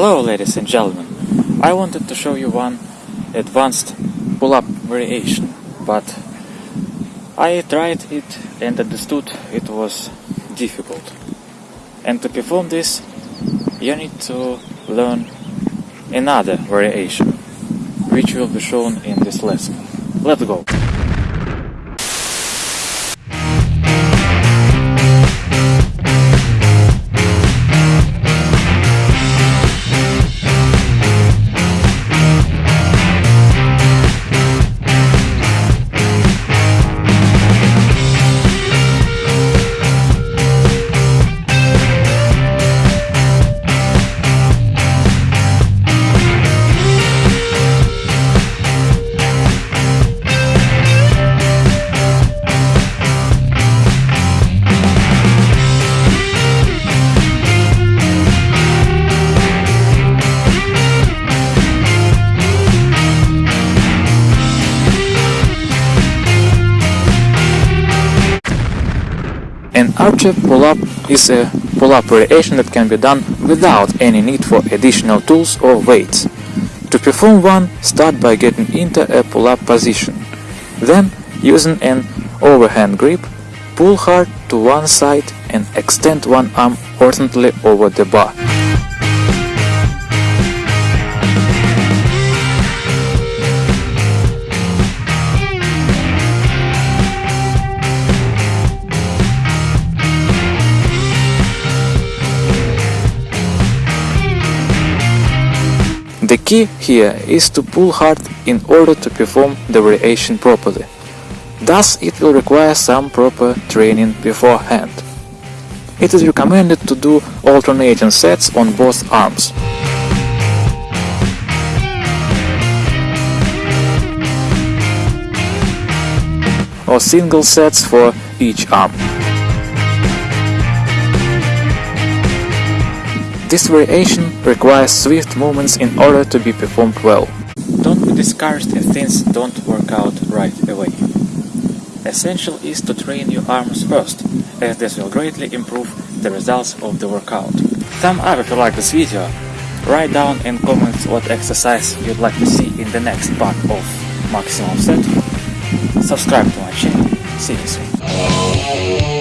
Hello ladies and gentlemen, I wanted to show you one advanced pull-up variation, but I tried it and understood it was difficult. And to perform this, you need to learn another variation, which will be shown in this lesson. Let's go! An archer pull-up is a pull-up variation that can be done without any need for additional tools or weights. To perform one, start by getting into a pull-up position. Then, using an overhand grip, pull hard to one side and extend one arm horizontally over the bar. The key here is to pull hard in order to perform the variation properly. Thus, it will require some proper training beforehand. It is recommended to do alternating sets on both arms. or single sets for each arm. This variation requires swift movements in order to be performed well. Don't be discouraged if things don't work out right away. Essential is to train your arms first, as this will greatly improve the results of the workout. Thumb up if you like this video, write down in comments what exercise you'd like to see in the next part of Maximum Set, subscribe to my channel, see you soon.